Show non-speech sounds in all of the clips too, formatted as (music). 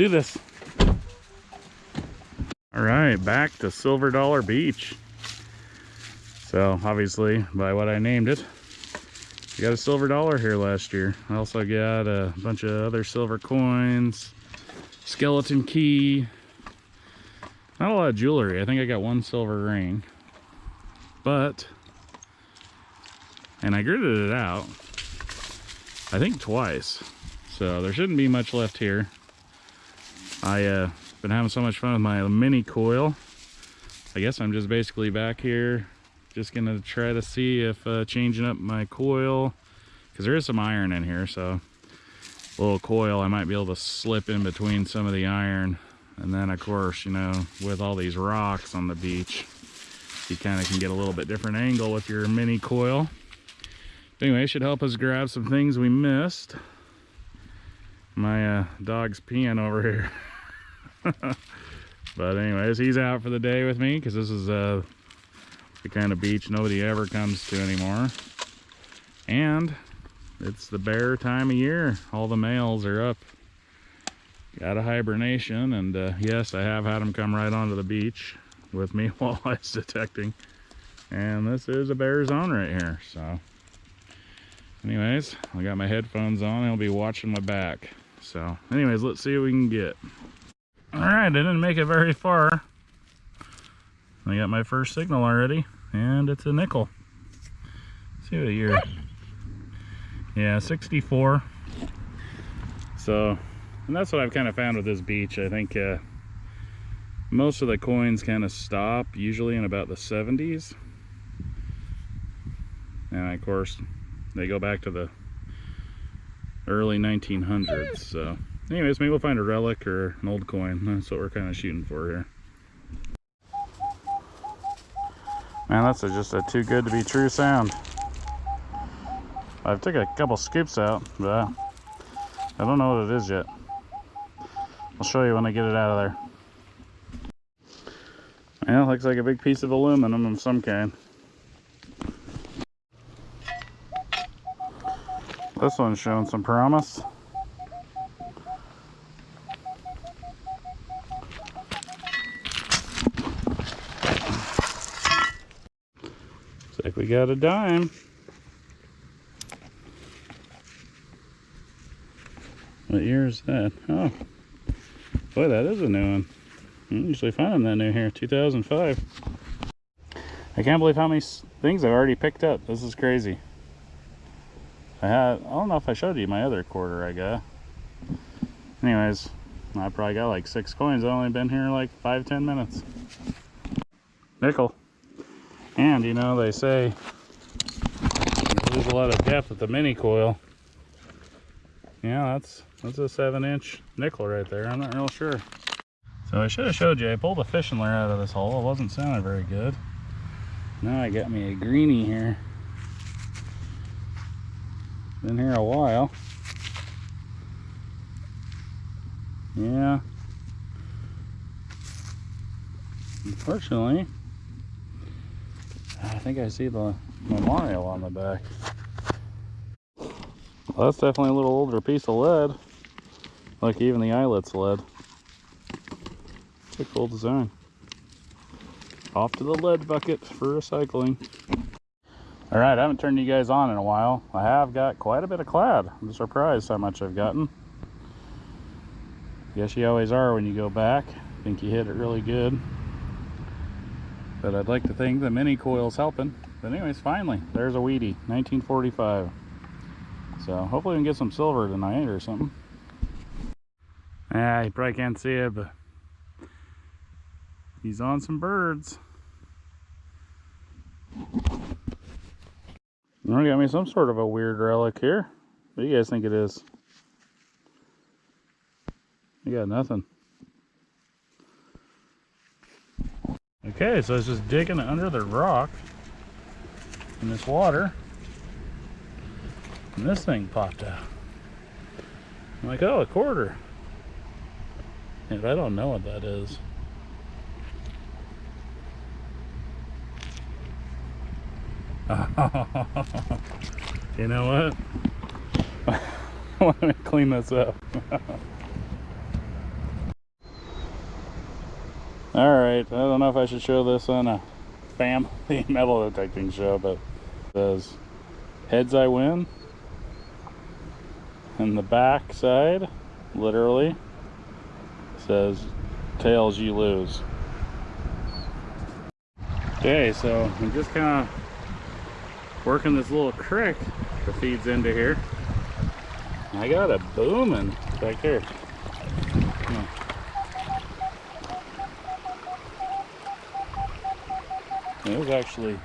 do this. All right, back to Silver Dollar Beach. So obviously, by what I named it, we got a silver dollar here last year. I also got a bunch of other silver coins, skeleton key, not a lot of jewelry. I think I got one silver ring, but, and I gridded it out, I think twice. So there shouldn't be much left here. I uh been having so much fun with my mini coil. I guess I'm just basically back here just gonna try to see if uh, changing up my coil because there is some iron in here so a little coil I might be able to slip in between some of the iron. And then of course you know with all these rocks on the beach you kind of can get a little bit different angle with your mini coil. But anyway should help us grab some things we missed. My uh, dog's peeing over here (laughs) (laughs) but anyways he's out for the day with me because this is uh the kind of beach nobody ever comes to anymore. And it's the bear time of year. All the males are up. Got a hibernation and uh, yes i have had them come right onto the beach with me (laughs) while i was detecting. And this is a bear zone right here so. Anyways i got my headphones on. I'll be watching my back. So anyways let's see what we can get all right i didn't make it very far. I got my first signal already and it's a nickel. Let's see what year. (laughs) Yeah 64 so and that's what i've kind of found with this beach. I think uh, most of the coins kind of stop usually in about the 70s and of course they go back to the early 1900s so anyways maybe we'll find a relic or an old coin. That's what we're kind of shooting for here. Man that's a, just a too good to be true sound. I've taken a couple scoops out but I don't know what it is yet. I'll show you when I get it out of there. Yeah looks like a big piece of aluminum of some kind. This one's showing some promise. Looks like we got a dime. What year is that? Oh, boy, that is a new one. I usually find them that new here, 2005. I can't believe how many things I've already picked up. This is crazy. I had, I don't know if I showed you my other quarter I got. Anyways, I probably got like six coins. I've only been here like five, ten minutes. Nickel. And you know, they say you lose a lot of depth with the mini coil. Yeah, that's that's a seven inch nickel right there. I'm not real sure. So I should have showed you, I pulled a fishing lure out of this hole. It wasn't sounding very good. Now I got me a greenie here. Been here a while. Yeah. Unfortunately, think I see the memorial on the back. Well, that's definitely a little older piece of lead. Like even the eyelet's lead. It's a cool design. Off to the lead bucket for recycling. All right, I haven't turned you guys on in a while. I have got quite a bit of clad. I'm surprised how much I've gotten. Guess you always are when you go back. Think you hit it really good. But I'd like to think the mini coil's helping. But anyways, finally, there's a Wheatie, 1945. So hopefully we can get some silver tonight or something. Yeah, you probably can't see it, but he's on some birds. I got me some sort of a weird relic here. What do you guys think it is? You got nothing. Okay, so I was just digging under the rock in this water. And this thing popped out. I'm like, oh, a quarter. And I don't know what that is. (laughs) you know what? I Let me clean this up. (laughs) All right, I don't know if I should show this on a family (laughs) metal detecting show, but it says heads I win. And the back side, literally, says tails you lose. Okay, so I'm just kind of working this little creek that feeds into here. I got a booming back here. It was actually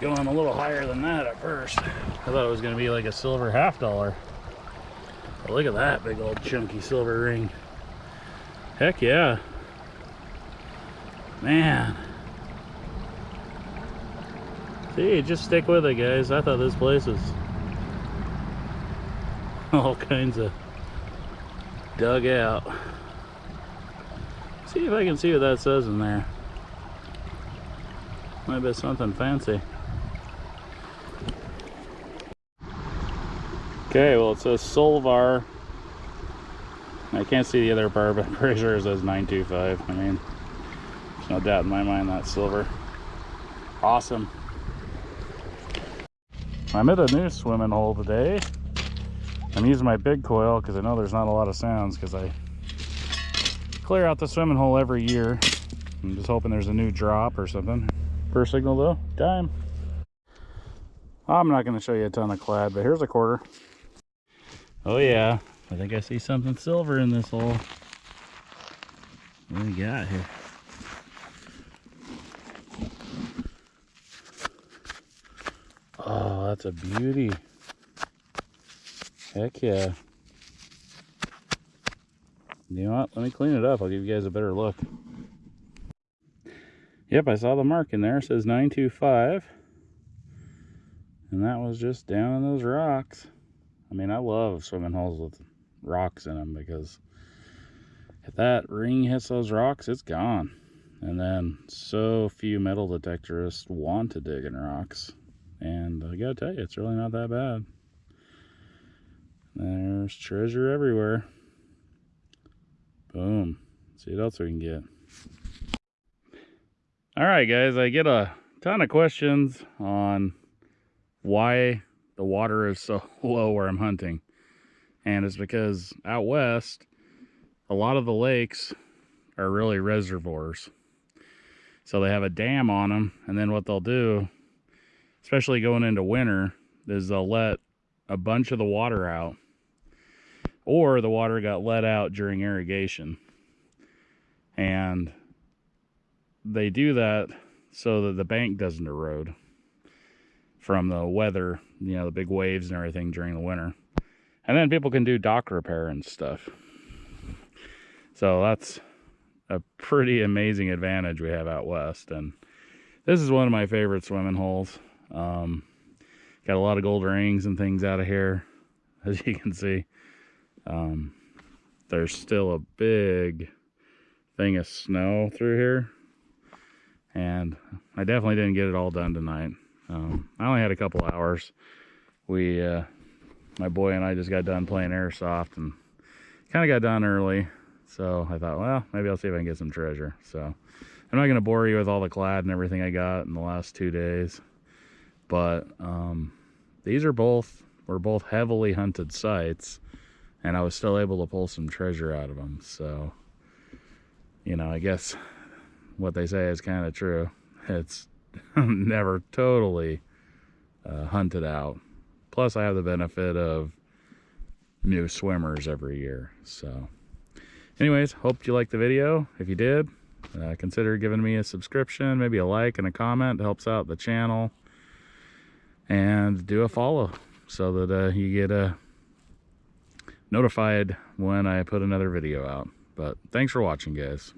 going a little higher than that at first. I thought it was going to be like a silver half dollar. But look at that big old chunky silver ring. Heck yeah. Man. See, just stick with it, guys. I thought this place was (laughs) all kinds of dug out. See if I can see what that says in there. Might be something fancy. Okay, well it says Solvar. I can't see the other bar, but I'm pretty sure it says 925. I mean, there's no doubt in my mind that's silver. Awesome. I'm at a new swimming hole today. I'm using my big coil because I know there's not a lot of sounds because I clear out the swimming hole every year. I'm just hoping there's a new drop or something. First signal though, dime. I'm not going to show you a ton of clad, but here's a quarter. Oh yeah, I think I see something silver in this hole. What do we got here? Oh, that's a beauty. Heck yeah. You know what? Let me clean it up. I'll give you guys a better look. Yep, I saw the mark in there. It says 925. And that was just down in those rocks. I mean, I love swimming holes with rocks in them because if that ring hits those rocks, it's gone. And then so few metal detectorists want to dig in rocks. And I gotta tell you, it's really not that bad. There's treasure everywhere. Boom. See what else we can get. All right, guys, I get a ton of questions on why the water is so (laughs) low where I'm hunting. And it's because out west, a lot of the lakes are really reservoirs. So they have a dam on them, and then what they'll do, especially going into winter, is they'll let a bunch of the water out. Or the water got let out during irrigation. And they do that so that the bank doesn't erode from the weather, you know, the big waves and everything during the winter. And then people can do dock repair and stuff. So that's a pretty amazing advantage we have out west. And this is one of my favorite swimming holes. Um, got a lot of gold rings and things out of here, (laughs) as you can see. Um, there's still a big thing of snow through here and I definitely didn't get it all done tonight. Um, I only had a couple hours. We, uh, my boy and I just got done playing airsoft and kind of got done early. So I thought, well, maybe I'll see if I can get some treasure. So I'm not going to bore you with all the clad and everything I got in the last two days. But um, these are both, were both heavily hunted sites. And I was still able to pull some treasure out of them. So, you know, I guess what they say is kind of true. It's (laughs) never totally uh, hunted out. Plus, I have the benefit of new swimmers every year. So, anyways, hope you liked the video. If you did, uh, consider giving me a subscription, maybe a like and a comment. It helps out the channel. And do a follow so that uh, you get uh, notified when I put another video out. But thanks for watching, guys.